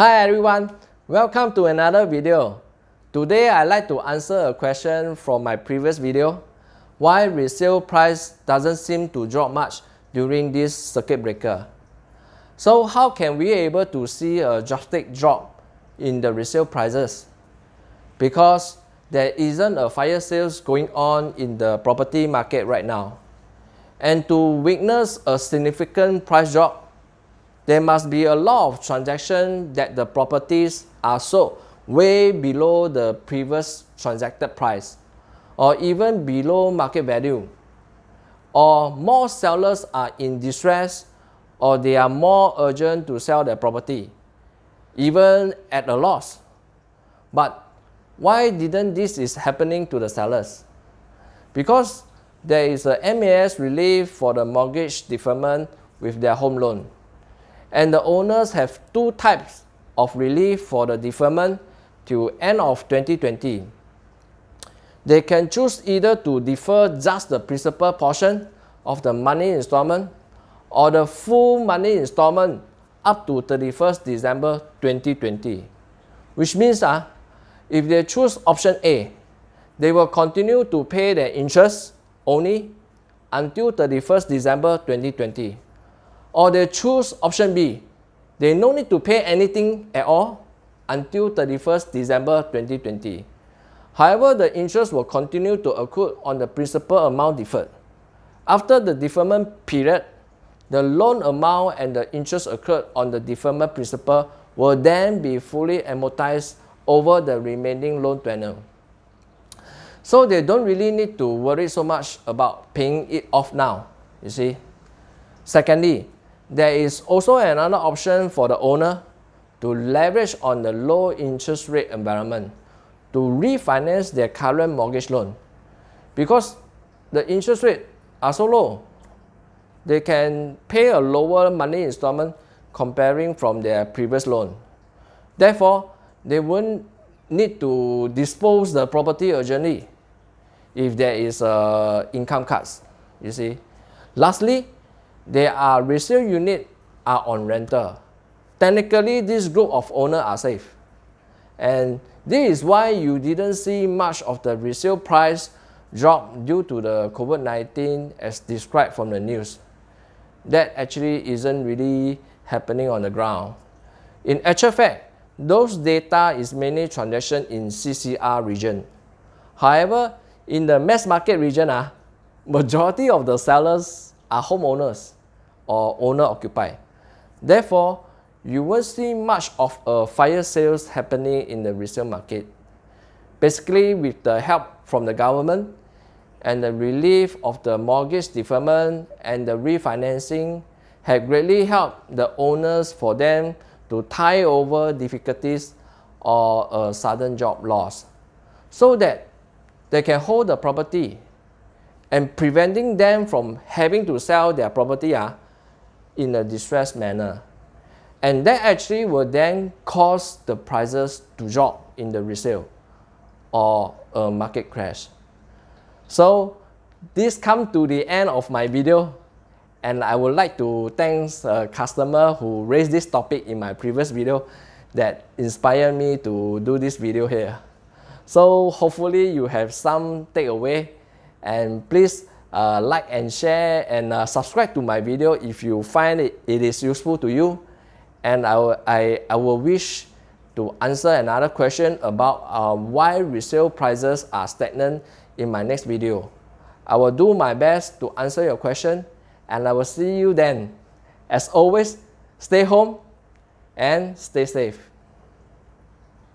Hi everyone, welcome to another video. Today I'd like to answer a question from my previous video. Why resale price doesn't seem to drop much during this circuit breaker. So how can we able to see a drastic drop in the resale prices? Because there isn't a fire sales going on in the property market right now. And to witness a significant price drop, there must be a lot of transactions that the properties are sold way below the previous transacted price or even below market value. Or more sellers are in distress or they are more urgent to sell their property even at a loss. But why didn't this is happening to the sellers? Because there is a MAS relief for the mortgage deferment with their home loan and the owners have two types of relief for the deferment till end of 2020. They can choose either to defer just the principal portion of the money installment or the full money installment up to 31st December 2020. Which means uh, if they choose option A, they will continue to pay their interest only until 31st December 2020 or they choose option B. They no need to pay anything at all until 31st December 2020. However, the interest will continue to accrue on the principal amount deferred. After the deferment period, the loan amount and the interest accrued on the deferment principal will then be fully amortized over the remaining loan tenure. So they don't really need to worry so much about paying it off now, you see. Secondly, there is also another option for the owner to leverage on the low interest rate environment to refinance their current mortgage loan. Because the interest rate are so low, they can pay a lower money installment comparing from their previous loan. Therefore, they won't need to dispose the property urgently if there is uh, income cuts, you see. Lastly, there are resale unit are on rental. Technically, this group of owners are safe. And this is why you didn't see much of the resale price drop due to the COVID-19 as described from the news. That actually isn't really happening on the ground. In actual fact, those data is mainly transaction in CCR region. However, in the mass market region, uh, majority of the sellers are homeowners or owner-occupied. Therefore, you won't see much of a fire sales happening in the resale market. Basically, with the help from the government and the relief of the mortgage deferment and the refinancing have greatly helped the owners for them to tie over difficulties or a sudden job loss so that they can hold the property and preventing them from having to sell their property uh, in a distressed manner. And that actually will then cause the prices to drop in the resale or a market crash. So this come to the end of my video and I would like to thank a customer who raised this topic in my previous video that inspired me to do this video here. So hopefully you have some takeaway and please uh, like and share and uh, subscribe to my video if you find it, it is useful to you and I will, I, I will wish to answer another question about uh, why resale prices are stagnant in my next video. I will do my best to answer your question and I will see you then. As always, stay home and stay safe.